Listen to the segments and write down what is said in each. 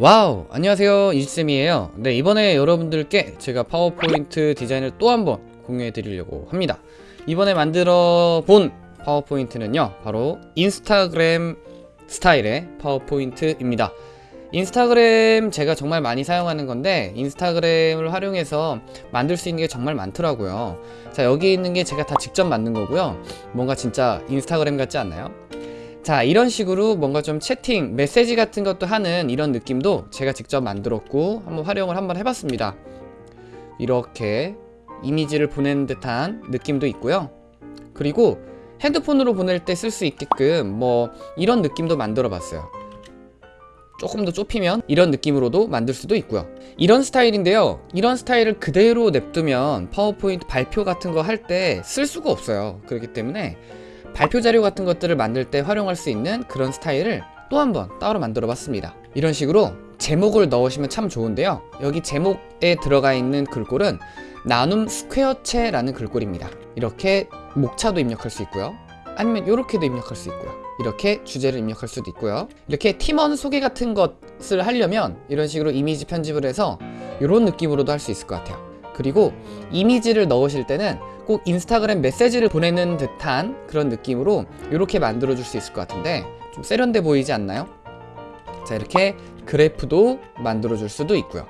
와우 안녕하세요. 이지쌤이에요. 네 이번에 여러분들께 제가 파워포인트 디자인을 또 한번 공유해 드리려고 합니다. 이번에 만들어 본 파워포인트는요 바로 인스타그램 스타일의 파워포인트입니다. 인스타그램 제가 정말 많이 사용하는 건데 인스타그램을 활용해서 만들 수 있는 게 정말 많더라고요. 자 여기 있는 게 제가 다 직접 만든 거고요. 뭔가 진짜 인스타그램 같지 않나요? 자 이런 식으로 뭔가 좀 채팅 메시지 같은 것도 하는 이런 느낌도 제가 직접 만들었고 한번 활용을 한번 해봤습니다. 이렇게 이미지를 보낸 듯한 느낌도 있고요. 그리고 핸드폰으로 보낼 때 쓸 수 있게끔 뭐 이런 느낌도 만들어 봤어요. 조금 더 좁히면 이런 느낌으로도 만들 수도 있고요. 이런 스타일인데요. 이런 스타일을 그대로 냅두면 파워포인트 발표 같은 거 할 때 쓸 수가 없어요. 그렇기 때문에 발표 자료 같은 것들을 만들 때 활용할 수 있는 그런 스타일을 또 한 번 따로 만들어 봤습니다. 이런 식으로 제목을 넣으시면 참 좋은데요. 여기 제목에 들어가 있는 글꼴은 나눔 스퀘어체라는 글꼴입니다. 이렇게 목차도 입력할 수 있고요. 아니면 이렇게도 입력할 수 있고요. 이렇게 주제를 입력할 수도 있고요. 이렇게 팀원 소개 같은 것을 하려면 이런 식으로 이미지 편집을 해서 이런 느낌으로도 할 수 있을 것 같아요 그리고 이미지를 넣으실 때는 꼭 인스타그램 메시지를 보내는 듯한 그런 느낌으로 이렇게 만들어 줄 수 있을 것 같은데 좀 세련돼 보이지 않나요? 자 이렇게 그래프도 만들어 줄 수도 있고요.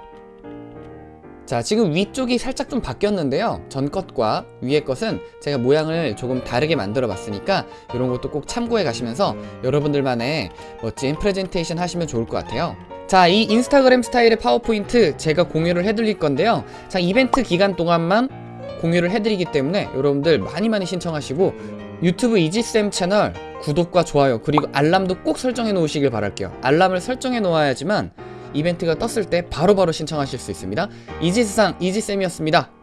자 지금 위쪽이 살짝 좀 바뀌었는데요. 전 것과 위의 것은 제가 모양을 조금 다르게 만들어 봤으니까 이런 것도 꼭 참고해 가시면서 여러분들만의 멋진 프레젠테이션 하시면 좋을 것 같아요 자 이 인스타그램 스타일의 파워포인트 제가 공유를 해드릴 건데요. 자 이벤트 기간 동안만 공유를 해드리기 때문에 여러분들 많이 많이 신청하시고 유튜브 이지쌤 채널 구독과 좋아요 그리고 알람도 꼭 설정해 놓으시길 바랄게요. 알람을 설정해 놓아야지만 이벤트가 떴을 때 바로바로 신청하실 수 있습니다. 이지세상 이지쌤이었습니다